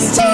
this time.